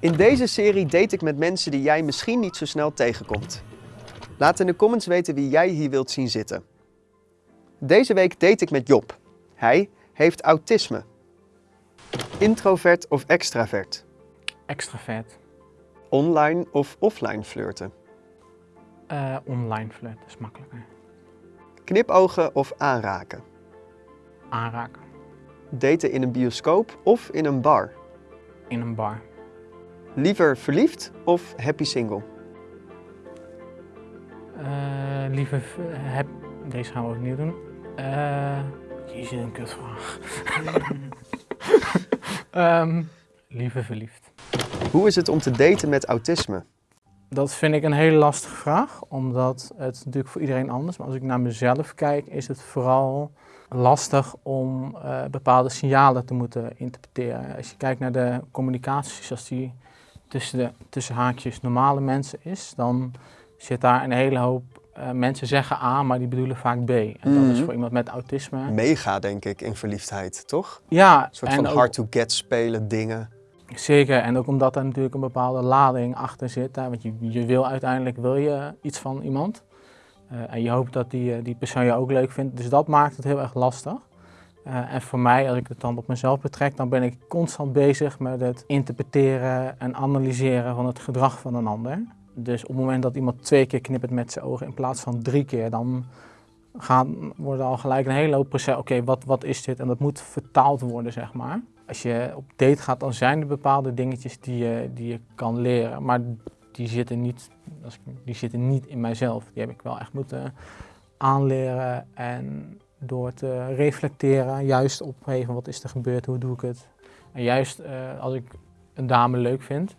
In deze serie date ik met mensen die jij misschien niet zo snel tegenkomt. Laat in de comments weten wie jij hier wilt zien zitten. Deze week date ik met Job. Hij heeft autisme. Introvert of extravert? Extravert. Online of offline flirten? Eh online flirt is makkelijker. Knipogen of aanraken? Aanraken. Daten in een bioscoop of in een bar? In een bar. Liever verliefd of happy single? Eh liever heb... Deze gaan we opnieuw doen. Eh jezus, een kutvraag. Ehm liever verliefd. Hoe is het om te daten met autisme? Dat vind ik een hele lastige vraag, omdat het natuurlijk voor iedereen anders. Maar als ik naar mezelf kijk, is het vooral lastig om eh, bepaalde signalen te moeten interpreteren. Als je kijkt naar de communicatie zoals die tussen, de, tussen haakjes normale mensen is, dan zit daar een hele hoop eh, mensen zeggen A, maar die bedoelen vaak B. En dat is Mhm. voor iemand met autisme. Mega, denk ik, in verliefdheid, toch? Ja, Een soort van hard-to-get spelen dingen. Zeker, en ook omdat er natuurlijk een bepaalde lading achter zit. Hè? Want je, je wil uiteindelijk wil je iets van iemand. Eh, en je hoopt dat die, eh, die persoon je ook leuk vindt. Dus dat maakt het heel erg lastig. Eh, en voor mij, als ik het dan op mezelf betrek, dan ben ik constant bezig met het interpreteren en analyseren van het gedrag van een ander. Dus op het moment dat iemand twee keer knippert met zijn ogen in plaats van drie keer, dan gaan, worden al gelijk een hele hoop proces. Oké, wat, wat is dit? En dat moet vertaald worden, zeg maar. Als je op date gaat, dan zijn er bepaalde dingetjes die je, die je kan leren. Maar die zitten, niet, die zitten niet in mijzelf. Die heb ik wel echt moeten aanleren. En door te reflecteren, juist op hey, van wat is er gebeurd, hoe doe ik het. En juist eh, als ik een dame leuk vind,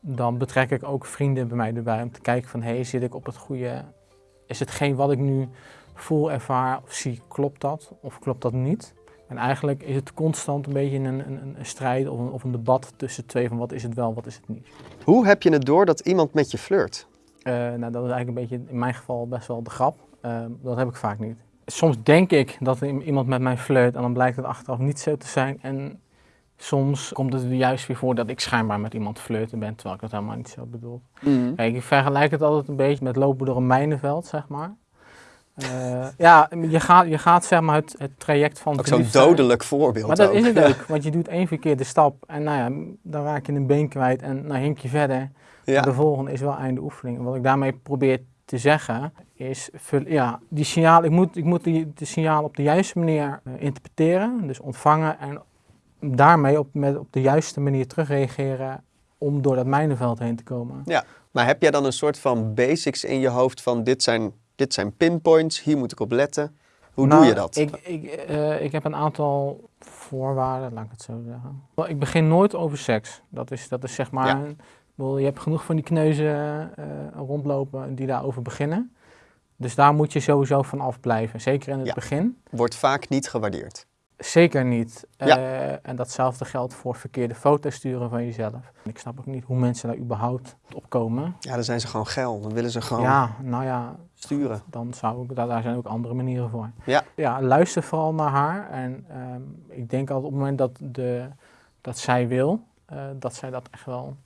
dan betrek ik ook vrienden bij mij erbij om te kijken van hey, zit ik op het goede. Is hetgeen wat ik nu voel, ervaar of zie, klopt dat of klopt dat niet? En eigenlijk is het constant een beetje een, een, een strijd of een, of een debat tussen twee van wat is het wel, wat is het niet. Hoe heb je het door dat iemand met je flirt? Eh, nou, dat is eigenlijk een beetje in mijn geval best wel de grap. Eh, dat heb ik vaak niet. Soms denk ik dat iemand met mij flirt en dan blijkt het achteraf niet zo te zijn. En soms komt het juist weer voor dat ik schijnbaar met iemand flirten ben, terwijl ik dat helemaal niet zo bedoel. Kijk, ik vergelijk het altijd een beetje met lopen door een mijnenveld, zeg maar. Eh, ja, je gaat, je gaat zeg maar het, het traject van Ook zo'n dodelijk voorbeeld Maar dat ook. is het ook, want je doet één verkeerde stap en nou ja, dan raak je een been kwijt en dan hink je verder. Ja. De volgende is wel einde oefening. En wat ik daarmee probeer te zeggen is, ja, die signaal, ik moet, ik moet die, de signaal op de juiste manier eh, interpreteren, dus ontvangen en daarmee op, met, op de juiste manier terugreageren om door dat mijnenveld heen te komen. Maar heb jij dan een soort van basics in je hoofd van dit zijn, dit zijn pinpoints, hier moet ik op letten? Hoe Nou, doe je dat? Ik, ik, eh, ik heb een aantal voorwaarden, laat ik het zo zeggen. Ik begin nooit over seks. Dat is, dat is zeg maar, Ja. bedoel, je hebt genoeg van die kneuzen eh, rondlopen die daarover beginnen. Dus daar moet je sowieso van afblijven. Zeker in het Ja. begin. Wordt vaak niet gewaardeerd. Zeker niet. Ja. Eh, en datzelfde geldt voor verkeerde foto's sturen van jezelf. Ik snap ook niet hoe mensen daar überhaupt op komen. Ja, dan zijn ze gewoon geil. Dan willen ze gewoon Ja, nou ja, sturen. dan zou ik, daar, daar zijn ook andere manieren voor. Ja. ja luister vooral naar haar. En ehm, ik denk altijd op het moment dat, de, dat zij wil, eh, dat zij dat echt wel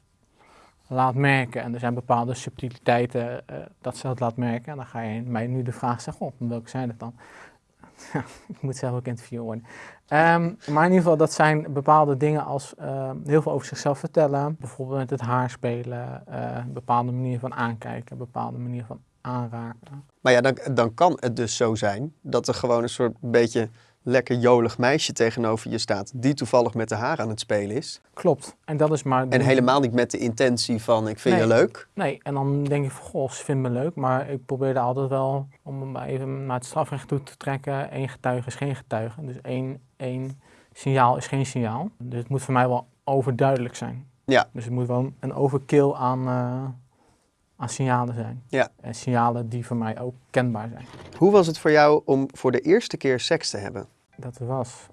laat merken. En er zijn bepaalde subtiliteiten eh, dat ze dat laat merken. En dan ga je mij nu de vraag zeggen, oh, welke zijn dat dan? Ik moet zelf ook interviewen worden. Ehm, maar in ieder geval, dat zijn bepaalde dingen als ehm, heel veel over zichzelf vertellen. Bijvoorbeeld met het haar spelen, eh, bepaalde manier van aankijken, bepaalde manier van aanraken. Maar ja, dan, dan kan het dus zo zijn dat er gewoon een soort beetje lekker jolig meisje tegenover je staat. Die toevallig met de haar aan het spelen is. Klopt. En dat is maar... En helemaal niet met de intentie van ik vind je leuk. Nee, en dan denk ik van, goh, ze vindt me leuk. Maar ik probeer er altijd wel, om hem even naar het strafrecht toe te trekken, één getuige is geen getuige. Dus één, één signaal is geen signaal. Dus het moet voor mij wel overduidelijk zijn. Ja. Dus het moet wel een overkill aan, eh, aan signalen zijn. Ja. En signalen die voor mij ook kenbaar zijn. Hoe was het voor jou om voor de eerste keer seks te hebben? Dat was,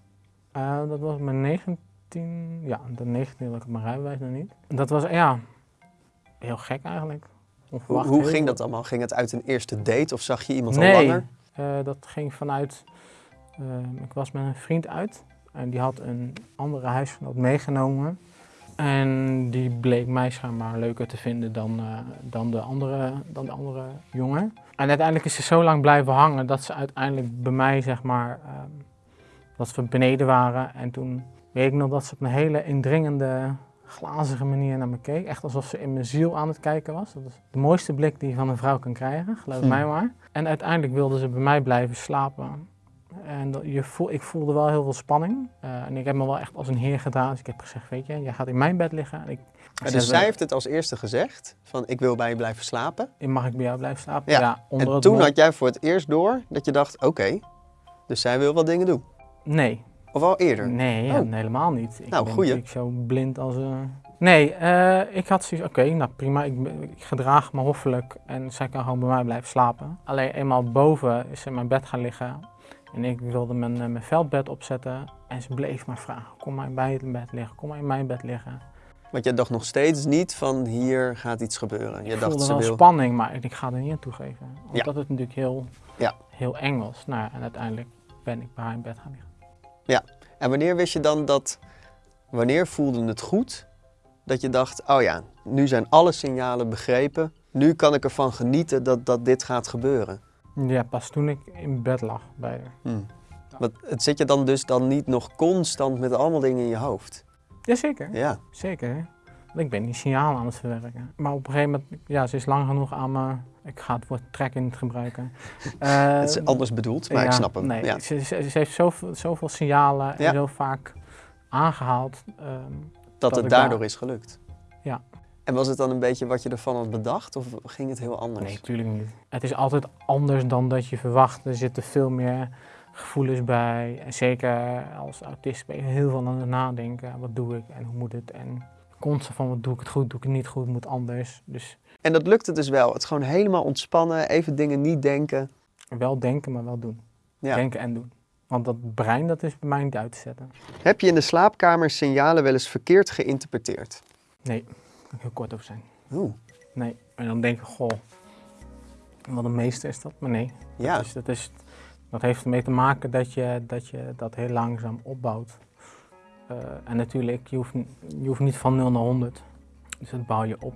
eh, dat was mijn 19, ja, de 19 had ik mijn rijbewijs nog niet. Dat was, ja, heel gek eigenlijk. Hoe, ging dat allemaal? Ging het uit een eerste date of zag je iemand al nee, langer? eh, dat ging vanuit, eh, ik was met een vriend uit en die had een andere huisgenoot meegenomen. En die bleek mij schijnbaar leuker te vinden dan, dan, de andere, dan de andere jongen. En uiteindelijk is ze zo lang blijven hangen dat ze uiteindelijk bij mij, zeg maar, ehm, dat we beneden waren. En toen weet ik nog dat ze op een hele indringende, glazige manier naar me keek. Echt alsof ze in mijn ziel aan het kijken was. Dat is de mooiste blik die je van een vrouw kan krijgen, geloof Hm. mij maar. En uiteindelijk wilde ze bij mij blijven slapen. En dat- je voel, ik voelde wel heel veel spanning. Eh, en ik heb me wel echt als een heer gedaan. Dus ik heb gezegd, weet je, jij gaat in mijn bed liggen. En ik, dus zij heeft het als eerste gezegd, van ik wil bij je blijven slapen. Mag ik bij jou blijven slapen? Ja, onder En toen had jij voor het eerst door dat je dacht, oké, dus zij wil wel dingen doen. Nee, Of al eerder? nee, Oh. helemaal niet. Ik Nou, ben goeie. natuurlijk zo blind als een... Nee, eh, ik had zoiets, oké, nou prima, ik, ik gedraag me hoffelijk en zij kan gewoon bij mij blijven slapen. Alleen eenmaal boven is ze in mijn bed gaan liggen en ik wilde mijn, eh, mijn veldbed opzetten en ze bleef maar vragen, kom maar bij het bed liggen, kom maar in mijn bed liggen. Want jij dacht nog steeds niet van hier gaat iets gebeuren. Je ik dacht voelde ze wel wil. spanning, maar ik, ik ga er niet aan toegeven. Ja. Omdat het natuurlijk heel, Ja. heel eng was. Nou, ja, en uiteindelijk ben ik bij haar in bed gaan liggen. En wanneer wist je dan dat, wanneer voelde het goed dat je dacht, oh ja, nu zijn alle signalen begrepen. Nu kan ik ervan genieten dat, dat dit gaat gebeuren. Ja, pas toen ik in bed lag bij haar. Hm. Want het zit je dan dus dan niet nog constant met allemaal dingen in je hoofd. Jazeker, Ja, zeker. Ik ben die signalen aan het verwerken. Maar op een gegeven moment, ja, ze is lang genoeg aan me. Ik ga het woord trekken niet gebruiken. Het is anders bedoeld, maar ik ja, snap hem. Nee, Ja. ze, ze, ze heeft zoveel, zoveel signalen Ja. en zo vaak aangehaald. ehm, Dat dat het ik daardoor daar- is gelukt. Ja. En was het dan een beetje wat je ervan had bedacht of ging het heel anders? Nee, natuurlijk niet. Het is altijd anders dan dat je verwacht. Er zitten veel meer gevoelens bij. En zeker als autist ben je heel veel aan het nadenken. Wat doe ik en hoe moet het? En constant van wat doe ik het goed, doe ik het niet goed, moet anders. Dus En dat lukte dus wel. Het gewoon helemaal ontspannen, even dingen niet denken. wel denken, maar wel doen. Ja. Denken en doen. Want dat brein, dat is bij mij niet uit te zetten. Heb je in de slaapkamer signalen wel eens verkeerd geïnterpreteerd? Nee, daar kan ik heel kort over zijn. Oeh, Nee. En dan denk ik, goh, wat een meester is dat. Maar nee, ja. Dus dat, is, dat heeft ermee te maken dat je dat, je dat heel langzaam opbouwt. Eh, en natuurlijk, je hoeft, je hoeft niet van 0 naar 100. Dus dat bouw je op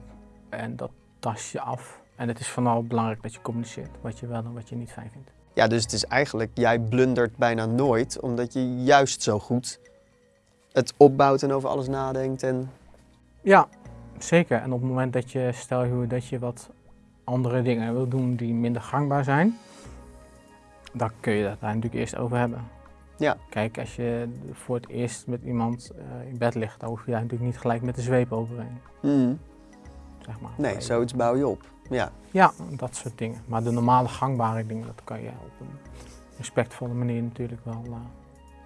en dat tas je af. En het is vooral belangrijk dat je communiceert wat je wel en wat je niet fijn vindt. Ja, dus het is eigenlijk, jij blundert bijna nooit, omdat je juist zo goed het opbouwt en over alles nadenkt. En... Ja, zeker. En op het moment dat je, stel je dat je wat andere dingen wil doen die minder gangbaar zijn, dan kun je dat daar natuurlijk eerst over hebben. Ja. Kijk, als je voor het eerst met iemand eh, in bed ligt, dan hoef je daar natuurlijk niet gelijk met de zweep overheen. Hmm. Zeg maar. Nee, zoiets bouw je op. Ja. Ja, dat soort dingen. Maar de normale gangbare dingen, dat kan je op een respectvolle manier natuurlijk wel, eh,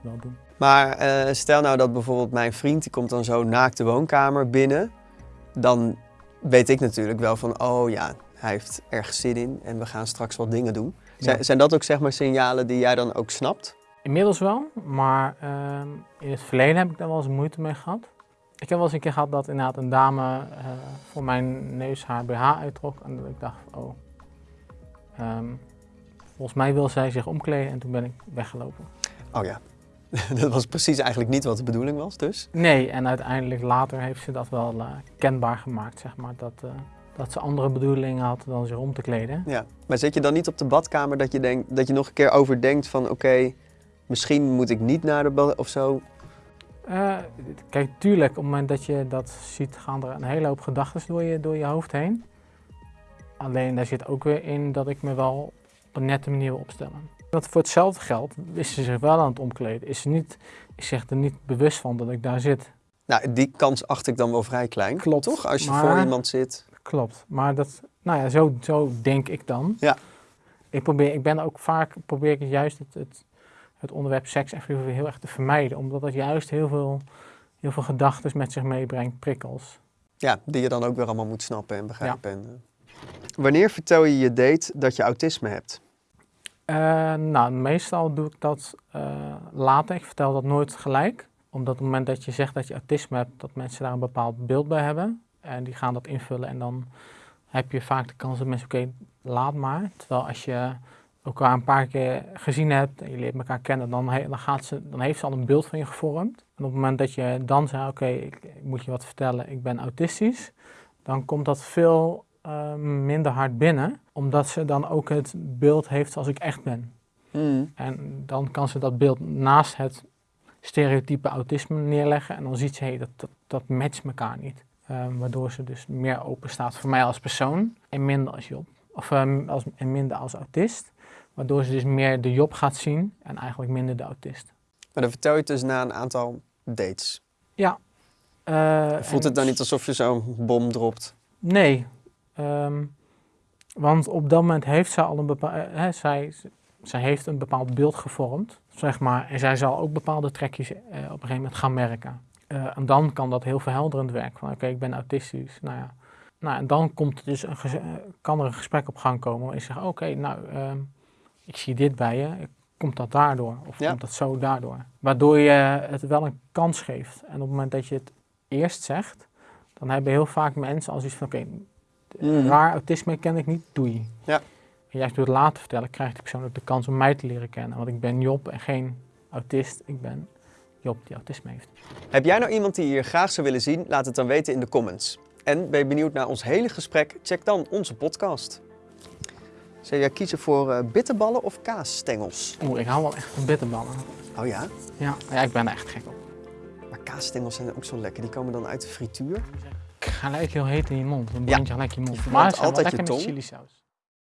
wel doen. Maar eh, stel nou dat bijvoorbeeld mijn vriend, die komt dan zo naakt de woonkamer binnen. Dan weet ik natuurlijk wel van, oh ja, hij heeft ergens zin in en we gaan straks wat dingen doen. Zijn, Ja. zijn dat ook zeg maar signalen die jij dan ook snapt? Inmiddels wel, maar ehm, in het verleden heb ik daar wel eens moeite mee gehad. Ik heb wel eens een keer gehad dat inderdaad een dame eh, voor mijn neus haar BH uittrok. En dat ik dacht, oh, ehm, volgens mij wil zij zich omkleden en toen ben ik weggelopen. Oh ja, dat was precies eigenlijk niet wat de bedoeling was dus. Nee, en uiteindelijk later heeft ze dat wel eh, kenbaar gemaakt, zeg maar. Dat, eh, dat ze andere bedoelingen had dan zich om te kleden. Ja. Maar zit je dan niet op de badkamer dat je, denkt, dat je nog een keer overdenkt van, oké, misschien moet ik niet naar de bad of zo? Eh, kijk, tuurlijk, op het moment dat je dat ziet, gaan er een hele hoop gedachten door je, door je hoofd heen. Alleen daar zit ook weer in dat ik me wel op een nette manier wil opstellen. Want voor hetzelfde geld is ze zich wel aan het omkleden. Is ze niet, is zich er niet bewust van dat ik daar zit. Nou, die kans acht ik dan wel vrij klein. Klopt, Toch? Als je maar- voor iemand zit. Klopt. Maar dat, nou ja, zo, zo denk ik dan. Ja. Ik, probeer, ik ben ook vaak, probeer ik juist het, het, het onderwerp seks even heel erg te vermijden. Omdat het juist heel veel, heel veel gedachten met zich meebrengt, prikkels. Ja, die je dan ook weer allemaal moet snappen en begrijpen. En, eh. Wanneer vertel je je date dat je autisme hebt? Eh, nou, meestal doe ik dat eh, later. Ik vertel dat nooit gelijk. Omdat op het moment dat je zegt dat je autisme hebt, dat mensen daar een bepaald beeld bij hebben. En die gaan dat invullen en dan heb je vaak de kans dat mensen, oké, laat maar. Terwijl als je elkaar een paar keer gezien hebt en je leert elkaar kennen, dan, he- dan, gaat ze, dan heeft ze al een beeld van je gevormd. En op het moment dat je dan zegt, oké, ik, ik moet je wat vertellen, ik ben autistisch, dan komt dat veel eh, minder hard binnen, omdat ze dan ook het beeld heeft zoals ik echt ben. Mm. En dan kan ze dat beeld naast het stereotype autisme neerleggen en dan ziet ze, hé, dat, dat, dat matcht elkaar niet. Ehm, waardoor ze dus meer open staat voor mij als persoon en minder als Job. Of ehm, als, en minder als autist. Waardoor ze dus meer de Job gaat zien en eigenlijk minder de autist. Maar dan vertel je het dus na een aantal dates. Ja. eh, Voelt en- het dan niet alsof je zo'n bom dropt? Nee. Ehm, want op dat moment heeft zij al een bepaald... zij, zij heeft een bepaald beeld gevormd, zeg maar. En zij zal ook bepaalde trekjes eh, op een gegeven moment gaan merken. Eh, en dan kan dat heel verhelderend werken. Van oké, ik ben autistisch. Nou ja. Nou, en dan komt er dus een eh, kan er een gesprek op gang komen. Je zegt, oké, nou, ehm, ik zie dit bij je. Komt dat daardoor? Of Ja. komt dat zo daardoor? Waardoor je het wel een kans geeft. En op het moment dat je het eerst zegt, dan hebben heel vaak mensen als iets van, oké, Mhm. raar autisme ken ik niet, doei. Ja. En juist door het later vertellen krijgt die persoon ook de kans om mij te leren kennen. Want ik ben Job en geen autist. Ik ben Job die autisme heeft. Heb jij nou iemand die je hier graag zou willen zien? Laat het dan weten in de comments. En ben je benieuwd naar ons hele gesprek? Check dan onze podcast. Zou jij kiezen voor eh, bitterballen of kaasstengels? Oeh, ik hou wel echt van bitterballen. Oh ja? Ja, ja ik ben er echt gek op. Maar kaasstengels zijn ook zo lekker. Die komen dan uit de frituur. Gelijk heel heet in je mond. Dan brand je gelijk je mond. Je maar altijd lekker je met tong. chili saus.